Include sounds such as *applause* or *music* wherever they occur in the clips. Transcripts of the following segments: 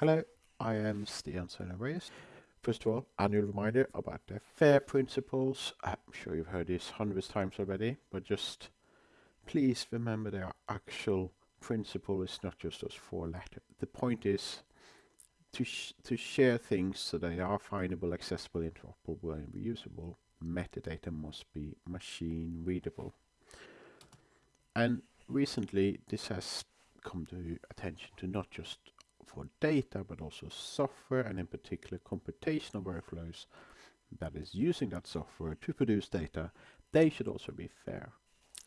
Hello, I am Stian Reyes. First of all, annual reminder about the FAIR principles. I'm sure you've heard this hundreds of times already, but just please remember their actual principle is not just those four letters. The point is to, sh to share things so they are findable, accessible, interoperable, and reusable. Metadata must be machine readable. And recently, this has come to attention to not just for data, but also software and in particular computational workflows that is using that software to produce data, they should also be fair.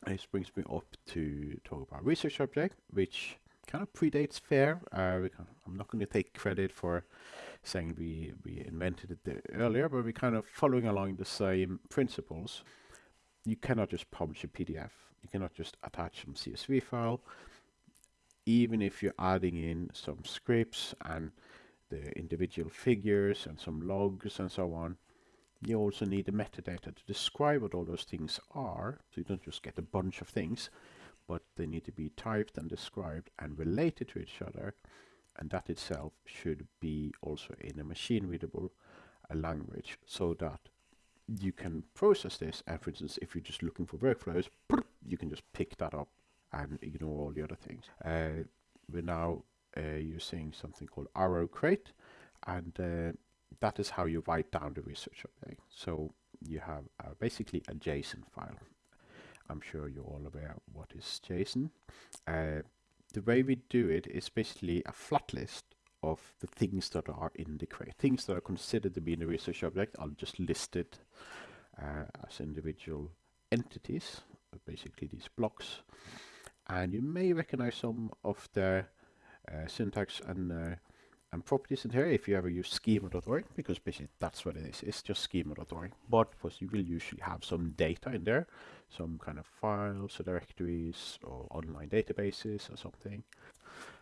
This brings me up to talk about research object, which kind of predates FAIR. Uh, I'm not going to take credit for saying we, we invented it earlier, but we're kind of following along the same principles. You cannot just publish a PDF. You cannot just attach some CSV file even if you're adding in some scripts and the individual figures and some logs and so on, you also need the metadata to describe what all those things are. So you don't just get a bunch of things, but they need to be typed and described and related to each other. And that itself should be also in a machine readable language so that you can process this. And for instance, if you're just looking for workflows, you can just pick that up and ignore all the other things. Uh, we're now uh, using something called RO-Crate and uh, that is how you write down the research object. So you have uh, basically a JSON file. I'm sure you're all aware what is JSON. Uh, the way we do it is basically a flat list of the things that are in the crate, things that are considered to be in the research object. I'll just list it uh, as individual entities, basically these blocks and you may recognize some of the uh, syntax and uh, and properties in here if you ever use schema.org because basically that's what it is. It's just schema.org but of course you will usually have some data in there some kind of files or directories or online databases or something.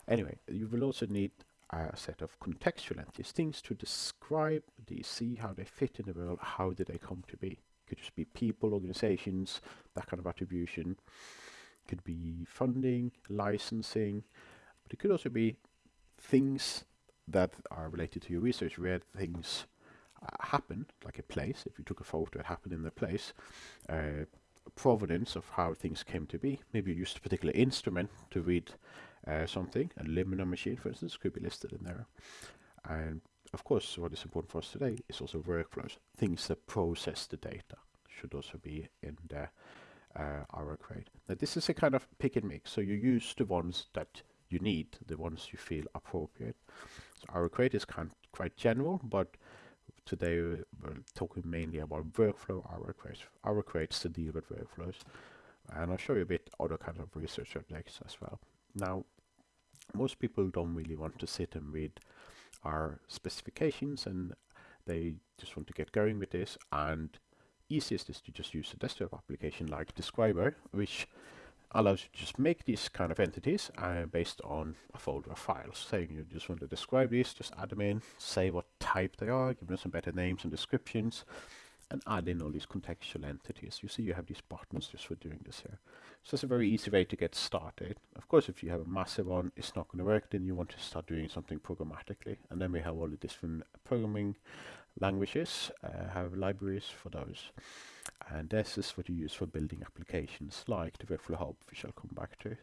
Anyway you will also need a set of contextual entities things to describe these see how they fit in the world how did they come to be. Could just be people organizations that kind of attribution could be funding, licensing, but it could also be things that are related to your research where things uh, happen, like a place. If you took a photo, it happened in the place. Uh, provenance of how things came to be. Maybe you used a particular instrument to read uh, something. A Luminar machine, for instance, could be listed in there. And of course, what is important for us today is also workflows. Things that process the data should also be in there uh, RO-Crate. Now this is a kind of pick and mix, so you use the ones that you need, the ones you feel appropriate. So our RO-Crate is kind quite general, but today we're talking mainly about workflow RO-Crate. RO-Crate's to deal with workflows, and I'll show you a bit other kind of research objects as well. Now, most people don't really want to sit and read our specifications and they just want to get going with this and easiest is to just use a desktop application like Describo, which allows you to just make these kind of entities uh, based on a folder of files. Saying you just want to describe these, just add them in, say what type they are, give them some better names and descriptions, and add in all these contextual entities. You see you have these buttons just for doing this here. So it's a very easy way to get started. Of course, if you have a massive one, it's not going to work, then you want to start doing something programmatically. And then we have all the different programming languages, uh, have libraries for those. And this is what you use for building applications like the Workflow Hub, which I'll come back to.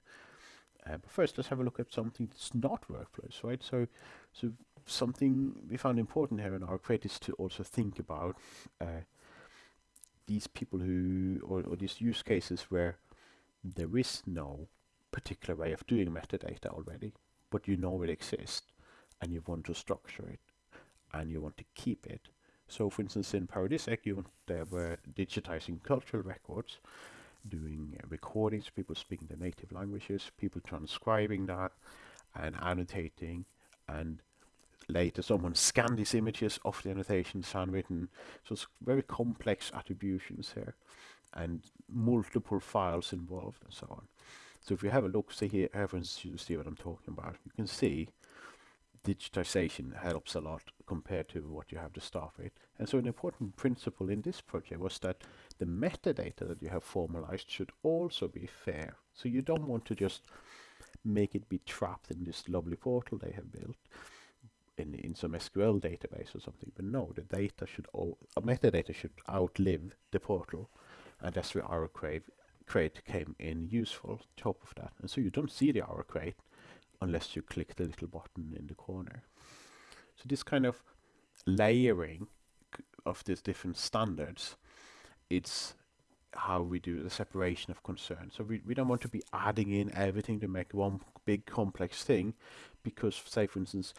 Uh, but first, let's have a look at something that's not workflows, right? So, so something we found important here in RO-Crate is to also think about uh, these people who, or, or these use cases where there is no particular way of doing metadata already, but you know it exists and you want to structure it and you want to keep it. So for instance in PARADISEC you were digitizing cultural records, doing recordings, people speaking their native languages, people transcribing that and annotating and later someone scanned these images of the annotations handwritten. So it's very complex attributions here and multiple files involved and so on. So if you have a look, see here, everyone's you see what I'm talking about. You can see digitization helps a lot compared to what you have to start with. And so an important principle in this project was that the metadata that you have formalized should also be fair. So you don't want to just make it be trapped in this lovely portal they have built. in, in some SQL database or something. But no, the data should, all, uh, metadata should outlive the portal. And that's where RO-Crate, crate came in useful, top of that. And so you don't see the RO-Crate unless you click the little button in the corner. So this kind of layering of these different standards, it's how we do the separation of concern. So we, we don't want to be adding in everything to make one big complex thing because say for instance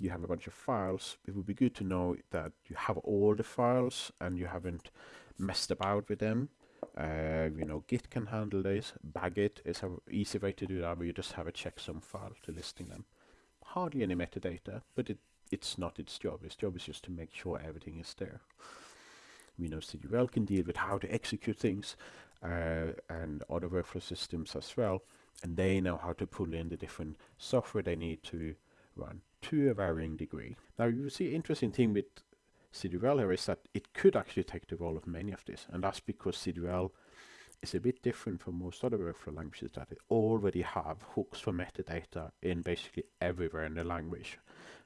you have a bunch of files, it would be good to know that you have all the files and you haven't messed about with them. Uh, you know, Git can handle this. BagIt is an easy way to do that, where you just have a checksum file to listing them. Hardly any metadata, but it, it's not its job. Its job is just to make sure everything is there. We know CWL can deal with how to execute things uh, and other workflow systems as well. And they know how to pull in the different software they need to run to a varying degree. Now you see interesting thing with CWL here is that it could actually take the role of many of this. And that's because CWL is a bit different from most other workflow languages that it already have hooks for metadata in basically everywhere in the language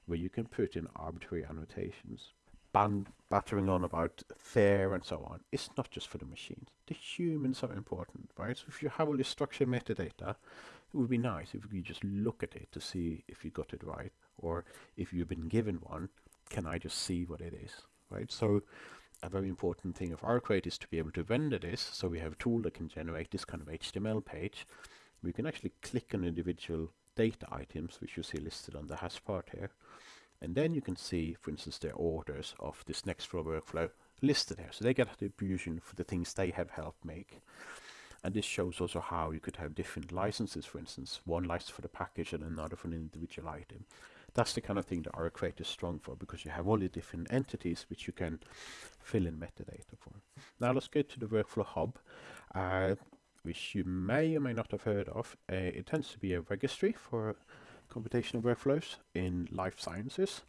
where you can put in arbitrary annotations band battering on about fair and so on, it's not just for the machines. The humans are important, right? So if you have all this structured metadata, it would be nice if you just look at it to see if you got it right, or if you've been given one, can I just see what it is, right? So a very important thing of RO-Crate is to be able to render this, so we have a tool that can generate this kind of HTML page. We can actually click on individual data items, which you see listed on the hash part here, and then you can see, for instance, their orders of this next Nextflow workflow listed here. So they get attribution for the things they have helped make. And this shows also how you could have different licenses, for instance, one license for the package and another for an individual item. That's the kind of thing that RO-Crate is strong for because you have all the different entities which you can fill in metadata for. Now let's get to the workflow hub, uh, which you may or may not have heard of. Uh, it tends to be a registry for computational workflows in life sciences.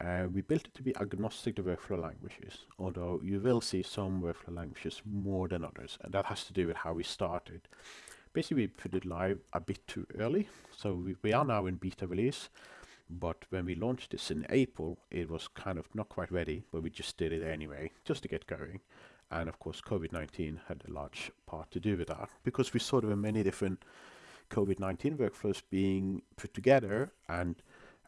Uh, we built it to be agnostic to workflow languages, although you will see some workflow languages more than others, and that has to do with how we started. Basically, we put it live a bit too early, so we, we are now in beta release, but when we launched this in April, it was kind of not quite ready, but we just did it anyway, just to get going. And of course, COVID-19 had a large part to do with that, because we saw there were many different COVID-19 workflows being put together and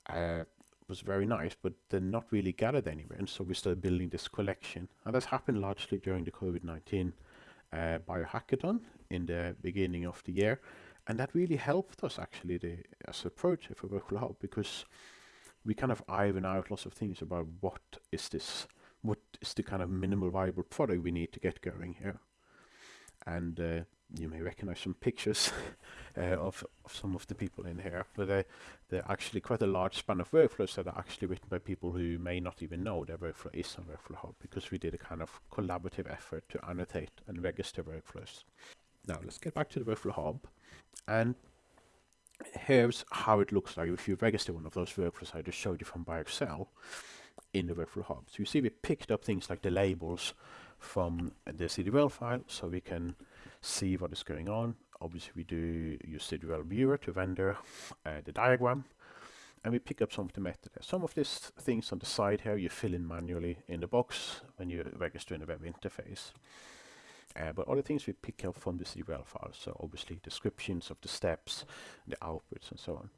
uh, was very nice, but they're not really gathered anywhere. And so we started building this collection. And that's happened largely during the COVID-19 uh, biohackathon in the beginning of the year. And that really helped us actually the, as a project for Workflow Hub because we kind of iron out lots of things about what is this, what is the kind of minimal viable product we need to get going here. And uh, you may recognize some pictures *laughs* uh, of, of some of the people in here, but uh, they're actually quite a large span of workflows that are actually written by people who may not even know their workflow is on Workflow Hub because we did a kind of collaborative effort to annotate and register workflows. Now let's get back to the Workflow Hub and here's how it looks like if you register one of those workflows I just showed you from BioExcel in the Workflow Hub. So you see we picked up things like the labels from the CWL file so we can see what is going on. Obviously we do use CWL viewer to render uh, the diagram and we pick up some of the metadata. Some of these things on the side here you fill in manually in the box when you register in the web interface. Uh, but other things we pick up from the CWL file, so obviously descriptions of the steps, the outputs and so on.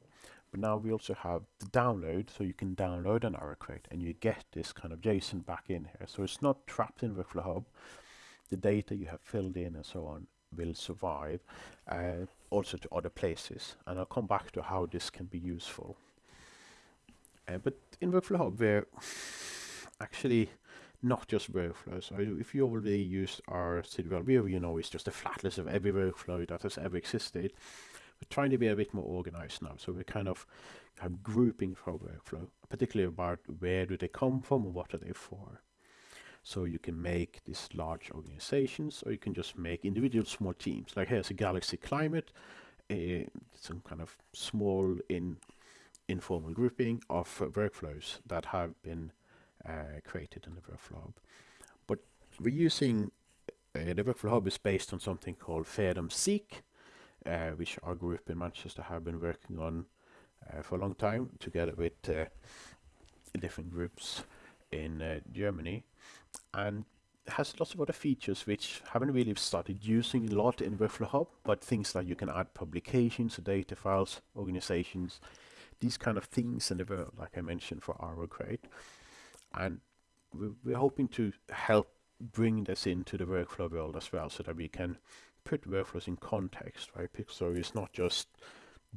But now we also have the download, so you can download an RO-Crate and you get this kind of JSON back in here. So it's not trapped in Workflow Hub. The data you have filled in and so on will survive uh, also to other places. And I'll come back to how this can be useful. Uh, but in Workflow Hub, we're actually not just workflows. So if you already used our CWL view, you know it's just a flat list of every workflow that has ever existed. We're trying to be a bit more organized now. So we're kind of, kind of grouping for workflow, particularly about where do they come from and what are they for. So you can make these large organizations or you can just make individual small teams. Like here's a Galaxy Climate, uh, some kind of small in informal grouping of workflows that have been uh, created in the Workflow Hub. But we're using, uh, the Workflow Hub is based on something called FAIRDOM-SEEK, uh, which our group in Manchester have been working on uh, for a long time together with uh, different groups in uh, Germany and has lots of other features which haven't really started using a lot in Workflow Hub, but things like you can add publications, data files, organizations, these kind of things in the world, like I mentioned for our RO-Crate. And we're, hoping to help bring this into the workflow world as well, so that we can put workflows in context, right? So it's not just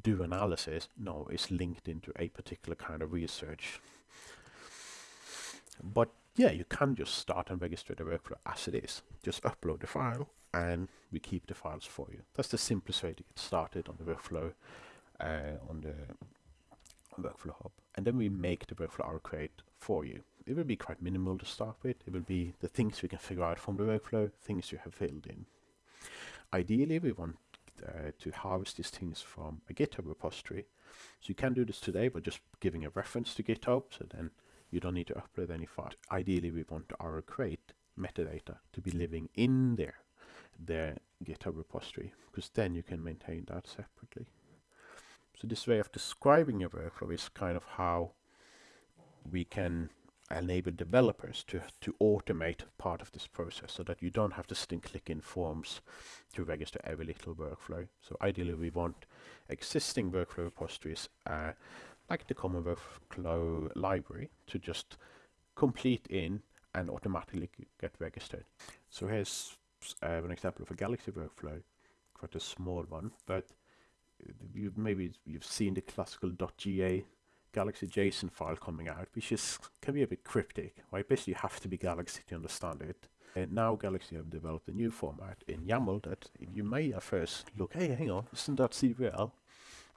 do analysis, no, it's linked into a particular kind of research. But yeah, you can just start and register the workflow as it is. Just upload the file and we keep the files for you. That's the simplest way to get started on the workflow uh, on the workflow hub. And then we make the workflow RO-Crate for you. It will be quite minimal to start with. It will be the things we can figure out from the workflow, things you have filled in. Ideally, we want uh, to harvest these things from a GitHub repository. So you can do this today by just giving a reference to GitHub. So then you don't need to upload any file. Ideally, we want RO-Crate metadata to be living in there, their GitHub repository, because then you can maintain that separately. So this way of describing your workflow is kind of how we can enable developers to, to automate part of this process so that you don't have to and click in forms to register every little workflow. So ideally we want existing workflow repositories uh, like the Common Workflow library to just complete in and automatically get registered. So here's uh, an example of a Galaxy workflow, quite a small one, but you maybe you've seen the classical .ga Galaxy JSON file coming out, which is can be a bit cryptic. Right? Basically, you have to be Galaxy to understand it. And now Galaxy have developed a new format in YAML that you may at first look, hey, hang on, isn't that CWL?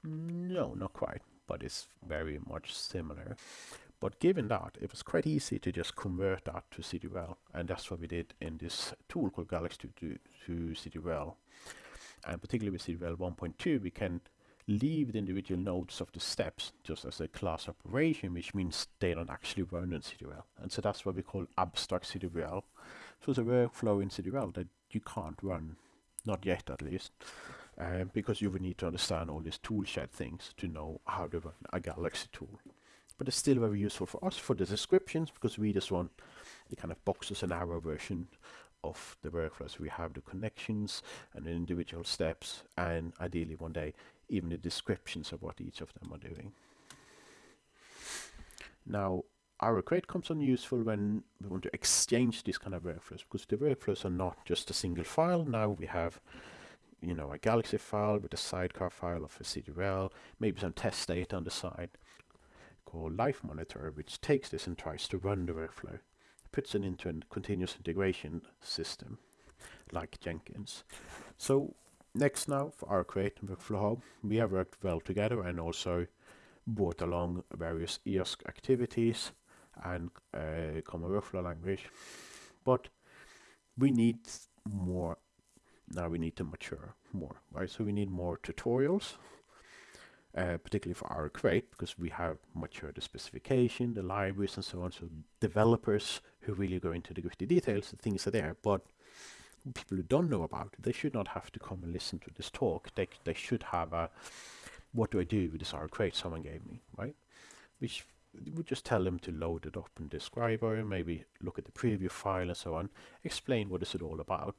No, not quite but it's very much similar. But given that, it was quite easy to just convert that to CWL, and that's what we did in this tool called Galaxy to, to CWL. And particularly with CWL 1.2, we can leave the individual nodes of the steps just as a class operation, which means they don't actually run in CWL. And so that's what we call abstract CWL. So it's a workflow in CWL that you can't run, not yet at least uh, because you would need to understand all these toolshed things to know how to run a Galaxy tool. But it's still very useful for us for the descriptions because we just want the kind of boxes and arrow version of the workflows. We have the connections and the individual steps and ideally one day even the descriptions of what each of them are doing. Now RO-Crate comes on useful when we want to exchange these kind of workflows because the workflows are not just a single file. Now we have you know, a Galaxy file with a sidecar file of a CWL, maybe some test data on the side called LifeMonitor, which takes this and tries to run the workflow, puts it into a continuous integration system like Jenkins. So next now for our Create Workflow we have worked well together and also brought along various EOSC activities and a common workflow language. But we need more now we need to mature more, right? So we need more tutorials, uh, particularly for RO-Crate, because we have matured the specification, the libraries and so on. So developers who really go into the gritty details, the things are there, but people who don't know about it, they should not have to come and listen to this talk. They, they should have a, what do I do with this RO-Crate someone gave me, right? Which would just tell them to load it up in Describo, maybe look at the preview file and so on, explain what is it all about,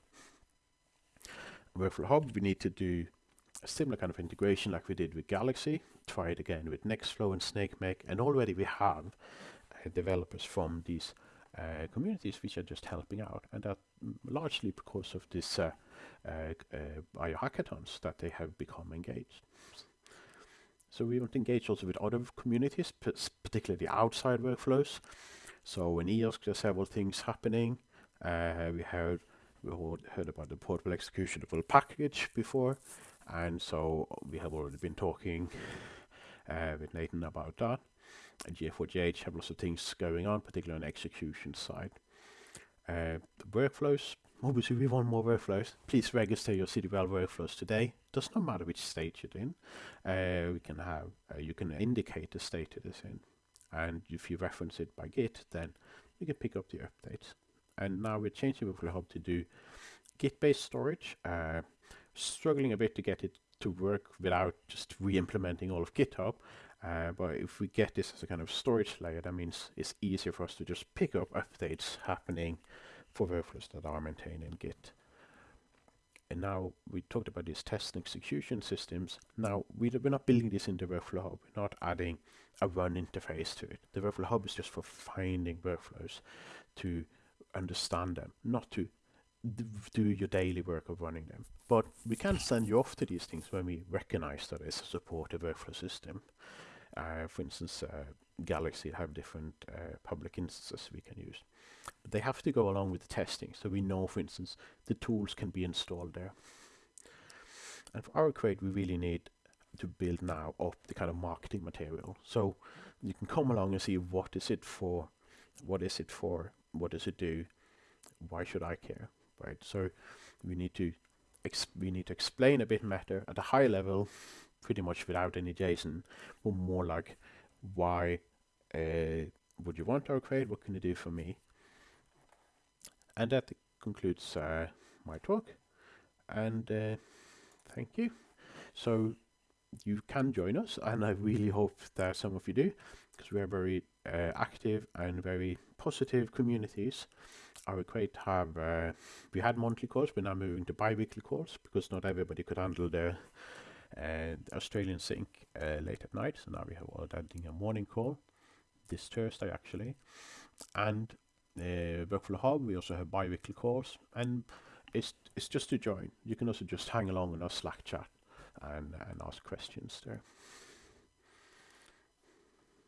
Workflow Hub, we need to do similar kind of integration like we did with Galaxy. Try it again with Nextflow and SnakeMake. And already we have uh, developers from these uh, communities which are just helping out. And that largely because of this uh, uh, uh, biohackathons that they have become engaged. So we want to engage also with other communities, particularly outside workflows. So in EOSC, there's several things happening. Uh, we have we heard about the portable executable package before, and so we have already been talking uh, with Nathan about that. And GA4GH have lots of things going on, particularly on the execution side. Uh, the workflows, obviously we want more workflows. Please register your CWL workflows today. Does not matter which state you're in. Uh, we can have, uh, you can indicate the state it is in. And if you reference it by Git, then you can pick up the updates and now we're changing Workflow Hub to do Git-based storage. Struggling a bit to get it to work without just re-implementing all of GitHub. Uh, but if we get this as a kind of storage layer, that means it's easier for us to just pick up updates happening for workflows that are maintained in Git. And now we talked about these test and execution systems. Now we, we're not building this in the Workflow Hub. We're not adding a run interface to it. The Workflow Hub is just for finding workflows to understand them, not to do your daily work of running them. But we can send you off to these things when we recognize that it's a supportive workflow system. Uh, for instance, uh, Galaxy have different uh, public instances we can use. But they have to go along with the testing, so we know, for instance, the tools can be installed there. And for RO-Crate, we really need to build now up the kind of marketing material. So you can come along and see what is it for, what is it for, what does it do, why should I care, right? So we need to we need to explain a bit better at a high level, pretty much without any JSON, but more like why uh, would you want RO-Crate? What can you do for me? And that concludes uh, my talk. And uh, thank you. So you can join us, and I really hope that some of you do, because we are very uh, active and very positive communities. RO-Crate have uh, we had monthly calls, we're now moving to bi-weekly calls because not everybody could handle the uh, Australian sync uh, late at night. So now we have that a morning call this Thursday actually, and uh, Workflow Hub. We also have bi-weekly calls, and it's it's just to join. You can also just hang along in our Slack chat and and ask questions there.